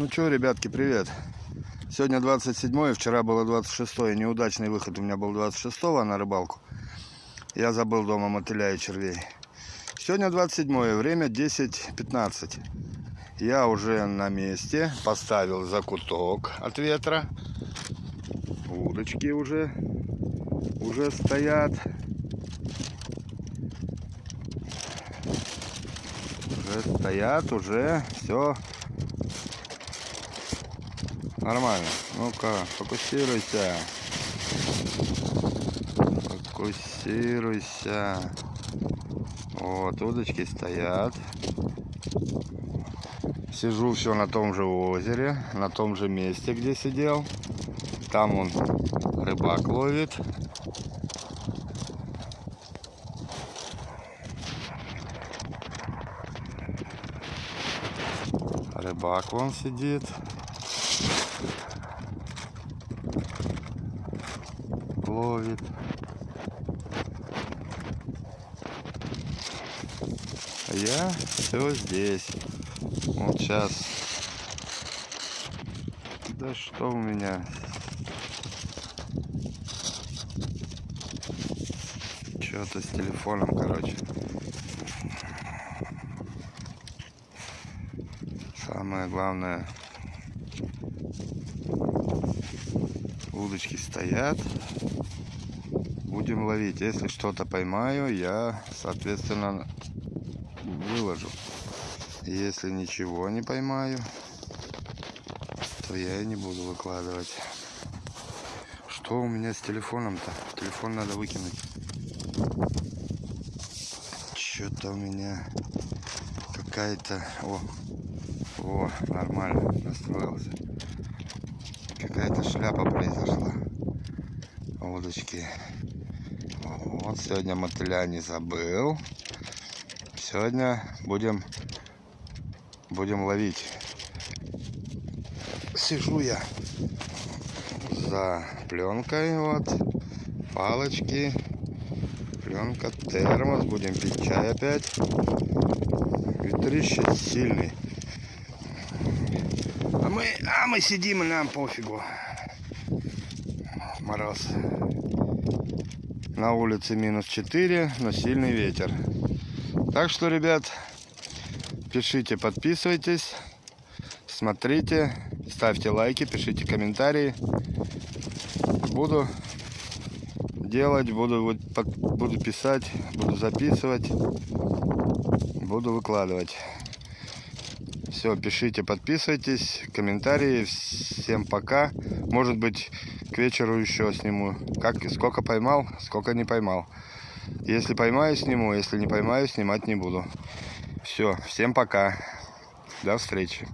Ну что, ребятки, привет. Сегодня 27 вчера было 26 Неудачный выход у меня был 26 на рыбалку. Я забыл дома мотыля и червей. Сегодня 27 время 10.15. Я уже на месте. Поставил закуток от ветра. Удочки уже, уже стоят. Уже стоят, уже все Нормально. Ну-ка, фокусируйся. Фокусируйся. Вот, удочки стоят. Сижу все на том же озере, на том же месте, где сидел. Там он рыбак ловит. Рыбак вон сидит. ловит. А я все здесь. Вот сейчас. Да что у меня? Что-то с телефоном, короче. Самое главное, удочки стоят будем ловить. Если что-то поймаю, я, соответственно, выложу. Если ничего не поймаю, то я и не буду выкладывать. Что у меня с телефоном-то? Телефон надо выкинуть. Что-то у меня какая-то... О, о, нормально настроился. Какая-то шляпа произошла. Удочки вот сегодня мотыля не забыл. Сегодня будем, будем ловить. Сижу я за пленкой, вот, палочки, пленка, термос, будем пить чай опять. Ветрище сильный. Мы, а мы сидим, и нам пофигу. Мороз. На улице минус 4, но сильный ветер. Так что, ребят, пишите, подписывайтесь, смотрите, ставьте лайки, пишите комментарии. Буду делать, буду, буду писать, буду записывать, буду выкладывать. Все, пишите, подписывайтесь, комментарии. Всем пока. Может быть, к вечеру еще сниму. Как, сколько поймал, сколько не поймал. Если поймаю, сниму. Если не поймаю, снимать не буду. Все, всем пока. До встречи.